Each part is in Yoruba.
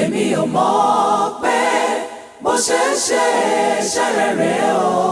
èmi ò mọ̀ pé mo ṣe ń ṣe iṣẹ́ rere o.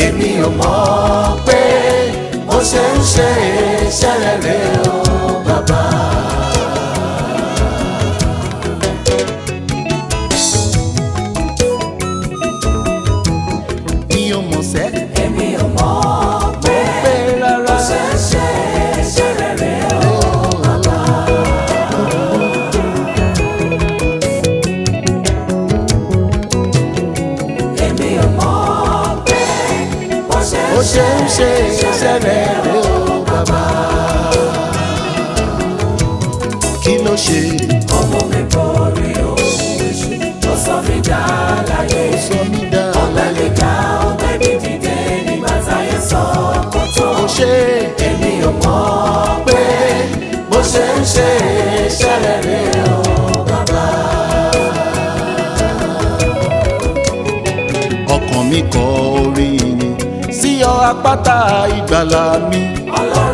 èmi ò mọ̀ pé ó ṣe ń ṣe iṣẹ́ rere o bàbá. ṣe ń ṣe ìṣẹ̀lẹ̀ rẹ o bàbá. kí ló ṣe. ọmọ mi borí ohun èṣù ó sọ mí dá láyé ọ̀la lè dá ọ̀la lè dìde nígbà táyé sọ ọkọ̀ tó. ó ṣe. èmi ò mọ̀ pé bó ṣe ń ṣe. àpáta ìgbàlà mi. ọlọ́run.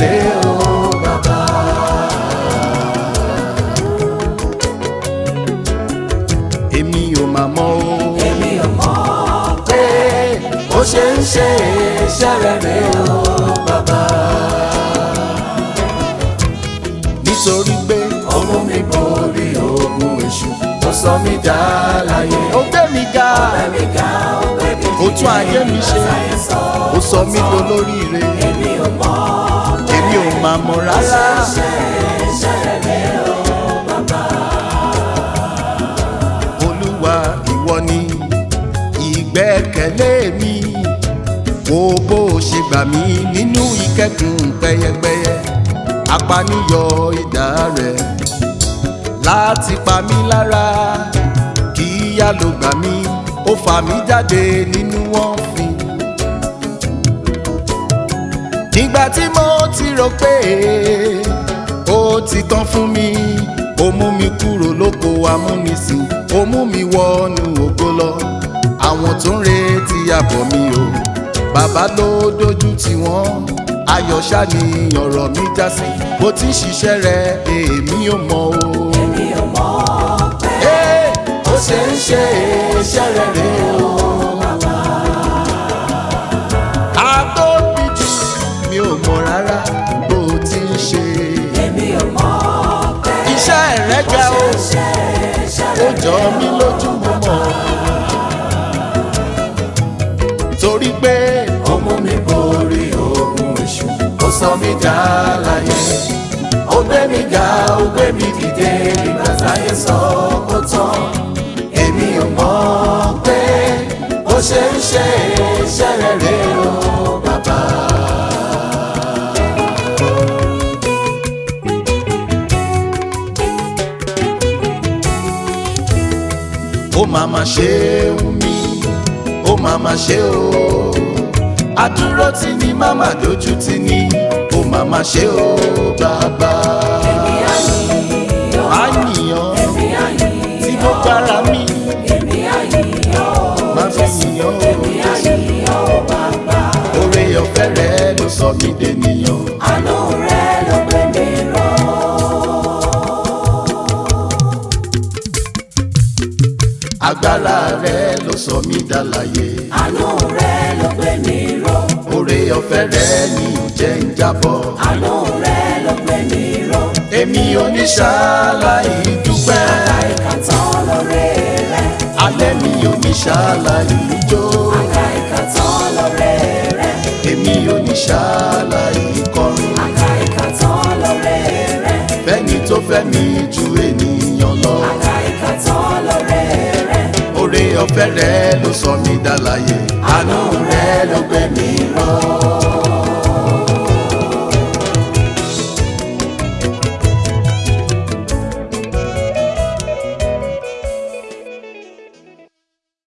rèé o bàbá. èmi ò mà mọ̀ o. èmi ò mọ̀ pé ó ṣe ń ṣe iṣẹ́ rẹ̀ rèé o bàbá. nítorí pé ayé mi ṣe. ó sọ mí dolóríire. èmi ò mọ̀. Morala, rárá. Olúwa ìwọ ni ìgbẹ́kẹ̀lé mi wo bó ṣe gbà mí nínú ìkẹ́kùn pẹ́yẹpẹ́yẹ apaniyọ idà rẹ̀ láti pa mí lára kíyà ló gbà mí ó fà mí jáde nínú wọn. ìgbà tí mo ti rò pé ó ti tán fún mi ó mú mi kúrò lóko amúnisìn ó mú mi wọnú ògo lọ àwọn tó ń retí àbọ̀ mi o bàbá ló dojú tì wọ́n ayọ̀ ni ọ̀rọ̀ mi já sí bó ti ń ṣiṣẹ́ rẹ̀ èmi ò mọ̀ o. èmi ò mọ̀ pé ó ṣe ń ṣe iṣẹ́ rẹ̀ rèé. sọ mí ye, ó gbé mi ga ó gbé mi dìde nígbà táyé sọ kó tán èmi ò mọ̀ pé O ṣe ń ṣe iṣẹ́ rẹ̀ rè o bàbá. ó máa ma ṣe é wù mí ó máa ma ṣe é o àdúró ti ní màmá dojú ti ní ó màmá ṣe ó bàbá. èmi á yìnyín á yìnyín èmi á yìnyín tí mo gbára mi èmi á yìnyín máa fi yìnyín èmi á yìnyín ó bàbá. oore ọ̀fẹ́ rẹ ló sọ mí dènìyàn. àánú rẹ ló gbé mi rọ. agbára rẹ ló sọ mí dàlàyé. àánú rẹ ló gbé mi rọ ọ̀fẹ́ rẹ ní ìjẹ́ ń jábọ̀. àánú rẹ ló gbé mi ró. èmi oníṣàlàyé dúpẹ́. àlàyé kan tán lóore rẹ. alẹ́ mi oníṣàlàyé jó. àlàyé kan tán lóore rẹ. èmi oníṣàlàyé kọrin. àlàyé kan tán lóore rẹ. fẹ́ni tó fẹ́ mi ju ènìyàn lọ. àlàyé kan tán lóore rẹ. oore ọ̀fẹ́ rẹ ló sọ mí dá láyé. àánú rẹ.